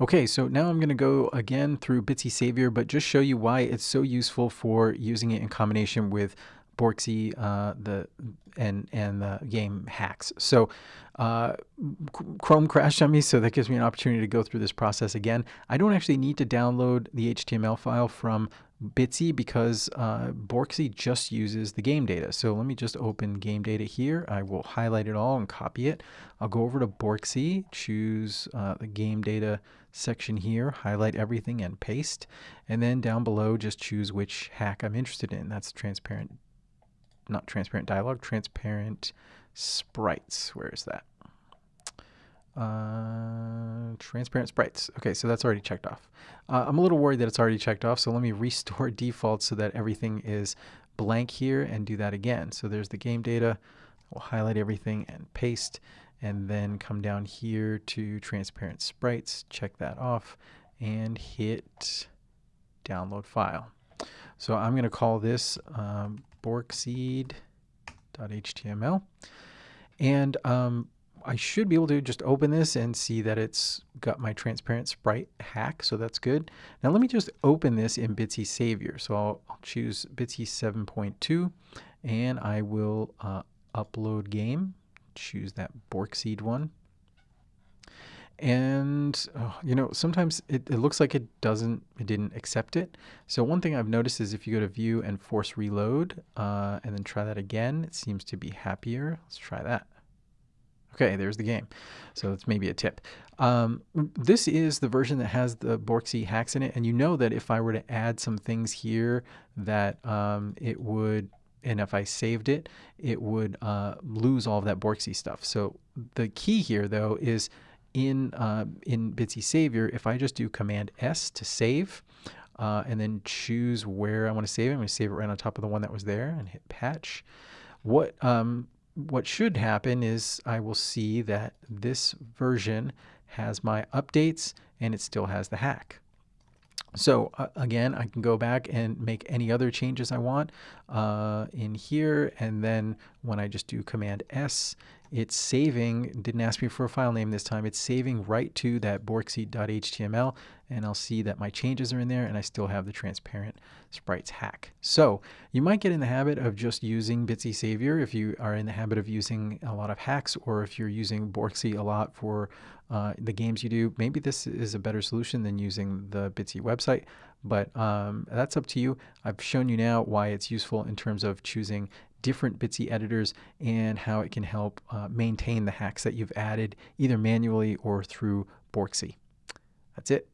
Okay, so now I'm going to go again through Bitsy Savior, but just show you why it's so useful for using it in combination with Borksy uh, the and and the game hacks. So uh, Chrome crashed on me, so that gives me an opportunity to go through this process again. I don't actually need to download the HTML file from Bitsy because uh, Borksy just uses the game data. So let me just open game data here. I will highlight it all and copy it. I'll go over to Borksy, choose uh, the game data section here, highlight everything and paste. And then down below, just choose which hack I'm interested in. That's transparent, not transparent dialog, transparent sprites. Where is that? Uh, transparent sprites. Okay, so that's already checked off. Uh, I'm a little worried that it's already checked off, so let me restore defaults so that everything is blank here and do that again. So there's the game data. We'll highlight everything and paste, and then come down here to transparent sprites, check that off, and hit download file. So I'm going to call this um, borkseed.html. And um, I should be able to just open this and see that it's got my transparent sprite hack, so that's good. Now let me just open this in Bitsy Savior. So I'll, I'll choose Bitsy 7.2 and I will uh, upload game, choose that Borkseed one. And oh, you know, sometimes it, it looks like it doesn't, it didn't accept it. So one thing I've noticed is if you go to view and force reload uh, and then try that again, it seems to be happier. Let's try that. Okay, there's the game. So that's maybe a tip. Um, this is the version that has the Borksy hacks in it. And you know that if I were to add some things here that um, it would, and if I saved it, it would uh, lose all of that Borksy stuff. So the key here though is in, uh, in Bitsy Savior, if I just do Command S to save, uh, and then choose where I want to save it, I'm going to save it right on top of the one that was there and hit patch. What um, what should happen is I will see that this version has my updates and it still has the hack. So uh, again, I can go back and make any other changes I want uh, in here. And then when I just do Command S, it's saving, didn't ask me for a file name this time, it's saving right to that borkseed.html and I'll see that my changes are in there and I still have the transparent sprites hack. So you might get in the habit of just using Bitsy Savior if you are in the habit of using a lot of hacks or if you're using Borksy a lot for uh, the games you do. Maybe this is a better solution than using the Bitsy website, but um, that's up to you. I've shown you now why it's useful in terms of choosing different Bitsy editors and how it can help uh, maintain the hacks that you've added either manually or through Borksy. That's it.